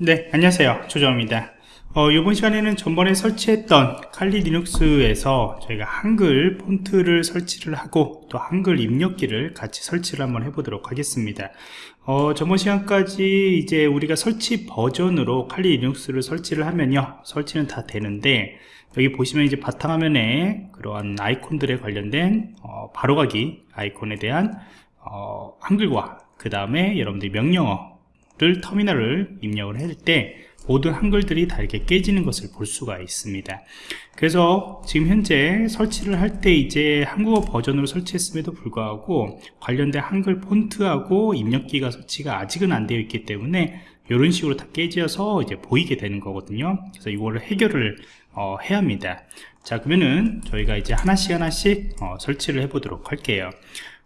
네 안녕하세요. 조정입니다. 어, 이번 시간에는 전번에 설치했던 칼리 리눅스에서 저희가 한글 폰트를 설치를 하고 또 한글 입력기를 같이 설치를 한번 해보도록 하겠습니다. 어, 저번 시간까지 이제 우리가 설치 버전으로 칼리 리눅스를 설치를 하면요. 설치는 다 되는데 여기 보시면 이제 바탕화면에 그러한 아이콘들에 관련된 어, 바로가기 아이콘에 대한 어, 한글과 그 다음에 여러분들이 명령어 를 터미널을 입력을 할 때 모든 한글들이 다 이렇게 깨지는 것을 볼 수가 있습니다. 그래서 지금 현재 설치를 할 때 이제 한국어 버전으로 설치했음에도 불구하고 관련된 한글 폰트하고 입력기가 설치가 아직은 안 되어 있기 때문에 이런 식으로 다 깨져서 이제 보이게 되는 거거든요. 그래서 이거를 해결을 어, 해야 합니다. 자 그러면은 저희가 이제 하나씩 하나씩 어, 설치를 해 보도록 할게요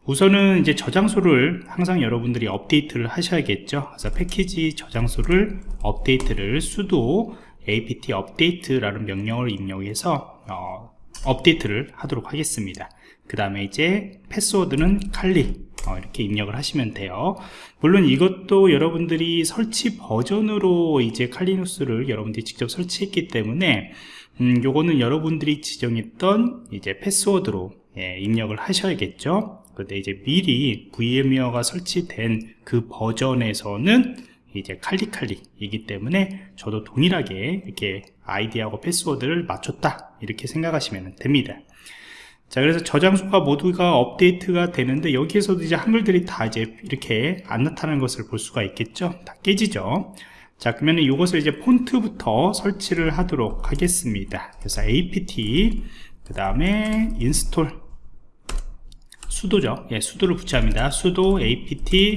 우선은 이제 저장소를 항상 여러분들이 업데이트를 하셔야겠죠. 그래서 패키지 저장소를 업데이트를 sudo apt update라는 명령을 입력해서 어, 업데이트를 하도록 하겠습니다. 그 다음에 이제 패스워드는 칼리 어, 이렇게 입력을 하시면 돼요. 물론 이것도 여러분들이 설치 버전으로 이제 칼리 리눅스를 여러분들이 직접 설치했기 때문에 음, 요거는 여러분들이 지정했던 이제 패스워드로 예, 입력을 하셔야겠죠 근데 이제 미리 VMware가 설치된 그 버전에서는 이제 칼리칼리이기 때문에 저도 동일하게 이렇게 아이디하고 패스워드를 맞췄다 이렇게 생각하시면 됩니다. 자 그래서 저장소가 모두가 업데이트가 되는데 여기에서도 이제 한글들이 다 이제 이렇게 안 나타나는 것을 볼 수가 있겠죠? 다 깨지죠? 자 그러면 이것을 이제 폰트부터 설치를 하도록 하겠습니다. 그래서 apt 그 다음에 install sudo죠. 예, sudo를 붙여야 합니다. sudo apt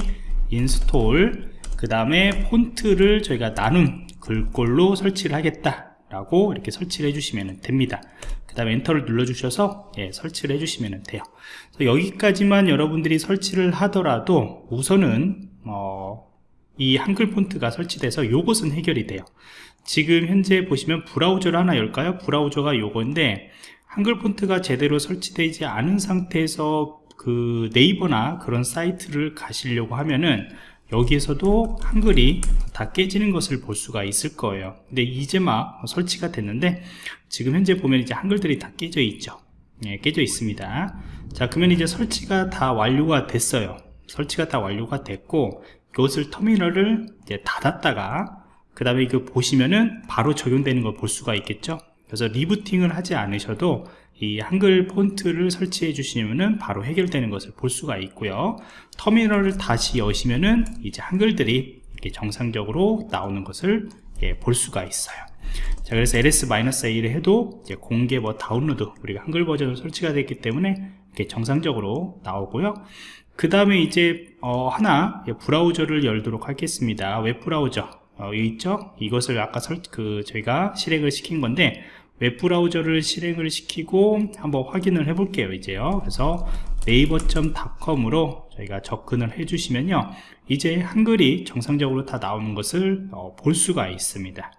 install 그 다음에 폰트를 저희가 나눔 글꼴로 설치를 하겠다 라고 이렇게 설치를 해주시면 됩니다. 그 다음에 엔터를 눌러 주셔서 예, 설치를 해주시면 돼요. 여기까지만 여러분들이 설치를 하더라도 우선은 어, 이 한글 폰트가 설치돼서 요것은 해결이 돼요. 지금 현재 보시면 브라우저를 하나 열까요? 브라우저가 요건데 한글 폰트가 제대로 설치되지 않은 상태에서 그 네이버나 그런 사이트를 가시려고 하면은 여기에서도 한글이 다 깨지는 것을 볼 수가 있을 거예요. 근데 이제 막 설치가 됐는데 지금 현재 보면 이제 한글들이 다 깨져 있죠. 예, 깨져 있습니다. 자 그러면 이제 설치가 다 완료가 됐어요. 설치가 다 완료가 됐고 이것을 터미널을 이제 닫았다가 그 다음에 이거 보시면은 바로 적용되는 걸 볼 수가 있겠죠 그래서 리부팅을 하지 않으셔도 이 한글 폰트를 설치해 주시면 바로 해결되는 것을 볼 수가 있고요. 터미널을 다시 여시면은 이제 한글들이 이렇게 정상적으로 나오는 것을 예, 볼 수가 있어요. 자 그래서 ls-a를 해도 이제 공개 뭐 다운로드 우리가 한글 버전으로 설치가 됐기 때문에 이렇게 정상적으로 나오고요. 그 다음에 이제 어, 하나 예, 브라우저를 열도록 하겠습니다. 웹 브라우저 어, 있죠 이것을 아까 설, 그 저희가 실행을 시킨 건데 웹브라우저를 실행을 시키고 한번 확인을 해 볼게요 이제요. 그래서 네이버.com으로 저희가 접근을 해 주시면요. 이제 한글이 정상적으로 다 나오는 것을 어, 볼 수가 있습니다.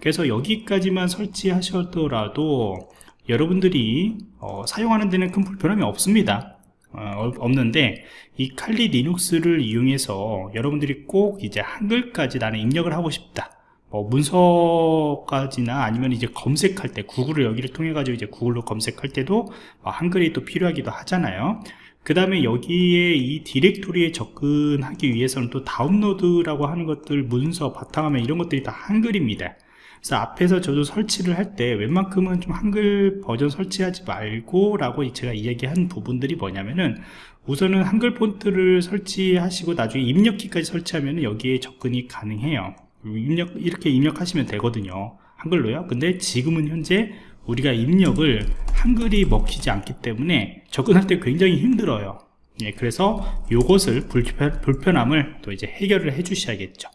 그래서 여기까지만 설치하셨더라도 여러분들이 어, 사용하는 데는 큰 불편함이 없습니다 어, 없는데 이 칼리 리눅스를 이용해서 여러분들이 꼭 이제 한글까지 나는 입력을 하고 싶다. 뭐 문서까지나 아니면 이제 검색할 때 구글을 여기를 통해 가지고 이제 구글로 검색할 때도 뭐 한글이 또 필요하기도 하잖아요. 그 다음에 여기에 이 디렉토리에 접근하기 위해서는 또 다운로드라고 하는 것들 문서 바탕화면 이런 것들이 다 한글입니다 그래서 앞에서 저도 설치를 할 때 웬만큼은 좀 한글 버전 설치하지 말고 라고 제가 이야기한 부분들이 뭐냐면은 우선은 한글 폰트를 설치하시고 나중에 입력키까지 설치하면 여기에 접근이 가능해요. 입력 이렇게 입력하시면 되거든요. 한글로요. 근데 지금은 현재 우리가 입력을 한글이 먹히지 않기 때문에 접근할 때 굉장히 힘들어요. 예, 그래서 이것을 불편, 불편함을 또 이제 해결을 해 주셔야겠죠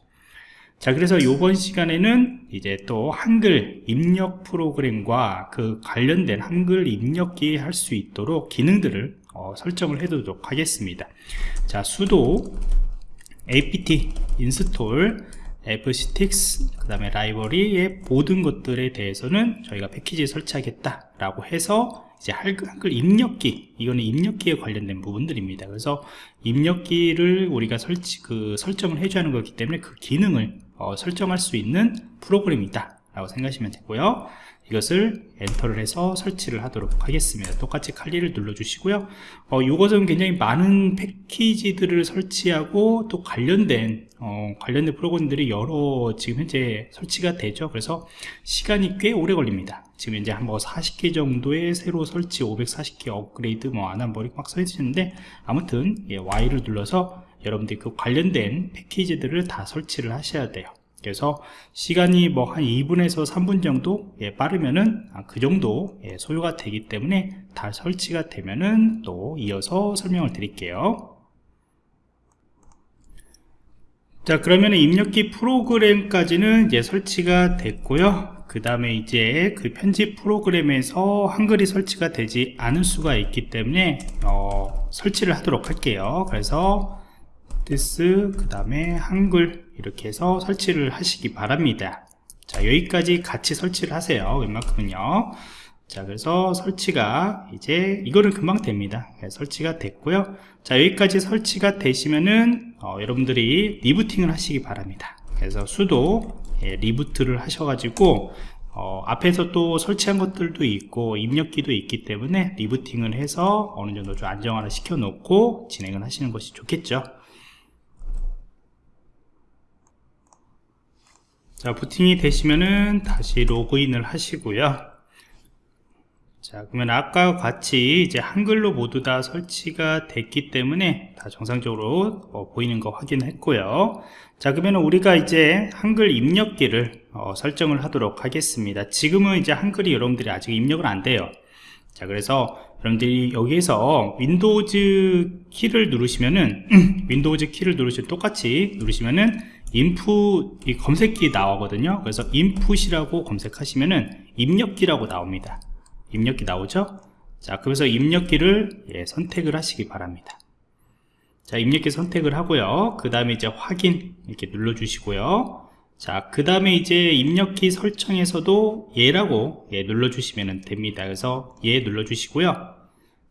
자 그래서 이번 시간에는 이제 또 한글 입력 프로그램과 그 관련된 한글 입력기 할 수 있도록 기능들을 어, 설정을 해 두도록 하겠습니다. 자 sudo apt install fctix 그 다음에 라이브러리의 모든 것들에 대해서는 저희가 패키지에 설치하겠다 라고 해서 이제 한글 입력기 이거는 입력기에 관련된 부분들입니다. 그래서 입력기를 우리가 설치 그 설정을 해줘야 하는 거기 때문에 그 기능을 어, 설정할 수 있는 프로그램이다 라고 생각하시면 되고요. 이것을 엔터를 해서 설치를 하도록 하겠습니다. 똑같이 칼리를 눌러 주시고요. 어, 이것은 굉장히 많은 패키지들을 설치하고 또 관련된 어, 관련된 프로그램들이 여러 지금 현재 설치가 되죠. 그래서 시간이 꽤 오래 걸립니다. 지금 이제 한 뭐 40개 정도의 새로 설치 540개 업그레이드 뭐 안 한 머리 막 써있는데 아무튼 예, Y를 눌러서 여러분들이 그 관련된 패키지들을 다 설치를 하셔야 돼요. 그래서 시간이 뭐 한 2분에서 3분 정도 예, 빠르면은 아, 그 정도 예, 소요가 되기 때문에 다 설치가 되면은 또 이어서 설명을 드릴게요. 자 그러면 입력기 프로그램까지는 이제 설치가 됐고요. 그 다음에 이제 그 편집 프로그램에서 한글이 설치가 되지 않을 수가 있기 때문에 어, 설치를 하도록 할게요. 그래서 this 그 다음에 한글 이렇게 해서 설치를 하시기 바랍니다. 자 여기까지 같이 설치를 하세요. 웬만큼은요. 자 그래서 설치가 이제 이거는 금방 됩니다. 네, 설치가 됐고요. 자 여기까지 설치가 되시면은 어, 여러분들이 리부팅을 하시기 바랍니다. 그래서 수도 예, 리부트를 하셔가지고 어, 앞에서 또 설치한 것들도 있고 입력기도 있기 때문에 리부팅을 해서 어느 정도 좀 안정화를 시켜 놓고 진행을 하시는 것이 좋겠죠 자 부팅이 되시면은 다시 로그인을 하시고요. 자 그러면 아까 같이 이제 한글로 모두 다 설치가 됐기 때문에 다 정상적으로 어, 보이는 거 확인했고요. 자 그러면 우리가 이제 한글 입력기를 어, 설정을 하도록 하겠습니다. 지금은 이제 한글이 여러분들이 아직 입력을 안 돼요. 자 그래서 여러분들이 여기에서 윈도우즈 키를 누르시면은 윈도우즈 키를 누르시면 똑같이 누르시면은 인풋 이 검색기 나오거든요. 그래서 인풋이라고 검색하시면은 입력기라고 나옵니다. 입력기 나오죠? 자 그래서 입력기를 예, 선택을 하시기 바랍니다. 자 입력기 선택을 하고요. 그 다음에 이제 확인 이렇게 눌러 주시고요. 자 그 다음에 이제 입력키 설정에서도 얘라고 예, 눌러 주시면 됩니다. 그래서 얘 눌러 주시고요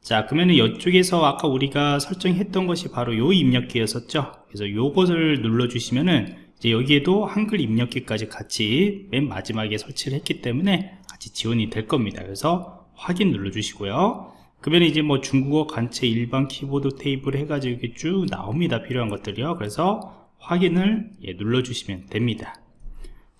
자 그러면은 이쪽에서 아까 우리가 설정했던 것이 바로 요 입력기였었죠? 그래서 요것을 눌러 주시면은 이제 여기에도 한글 입력기까지 같이 맨 마지막에 설치를 했기 때문에 같이 지원이 될 겁니다. 그래서 확인 눌러 주시고요. 그러면 이제 뭐 중국어 간체 일반 키보드 테이블 해가지고 이렇게 쭉 나옵니다. 필요한 것들이요. 그래서 확인을 예, 눌러 주시면 됩니다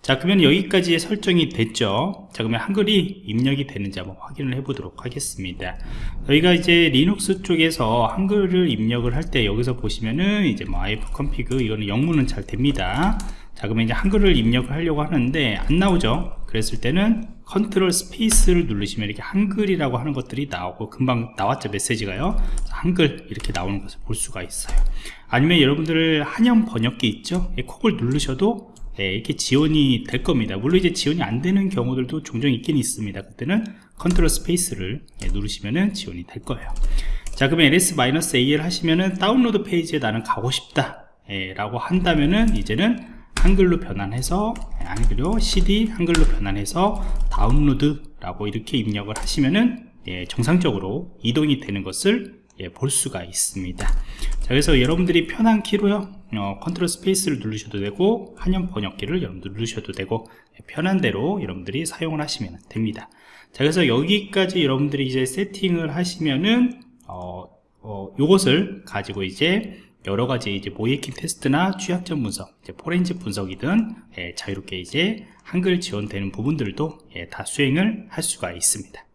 자 그러면 여기까지 설정이 됐죠? 자 그러면 한글이 입력이 되는지 한번 확인을 해 보도록 하겠습니다. 저희가 이제 리눅스 쪽에서 한글을 입력을 할 때 여기서 보시면은 이제 뭐 ifconfig 이거는 영문은 잘 됩니다. 자 그러면 이제 한글을 입력을 하려고 하는데 안 나오죠? 그랬을 때는 control space를 누르시면 이렇게 한글이라고 하는 것들이 나오고 금방 나왔죠 메시지가요? 한글 이렇게 나오는 것을 볼 수가 있어요. 아니면 여러분들 한영 변환키 있죠? 그걸 누르셔도 예, 이렇게 지원이 될 겁니다. 물론 이제 지원이 안 되는 경우들도 종종 있긴 있습니다. 그때는 control space를 예, 누르시면은 지원이 될 거예요. 자 그러면 ls -al 하시면은 다운로드 페이지에 나는 가고 싶다 예, 라고 한다면은 이제는 한글로 변환해서 예, 한글로 cd 한글로 변환해서 다운로드 라고 이렇게 입력을 하시면은 예, 정상적으로 이동이 되는 것을 예, 볼 수가 있습니다. 자 그래서 여러분들이 편한 키로요 어, control space를 누르셔도 되고 한영 변환키를 여러분들 누르셔도 되고 예, 편한 대로 여러분들이 사용을 하시면 됩니다 자 그래서 여기까지 여러분들이 이제 세팅을 하시면은 어, 어, 요것을 가지고 이제 여러 가지 이제 모이킹 테스트나 취약점 분석, 포렌지 분석이든 예, 자유롭게 이제 한글 지원되는 부분들도 예, 다 수행을 할 수가 있습니다.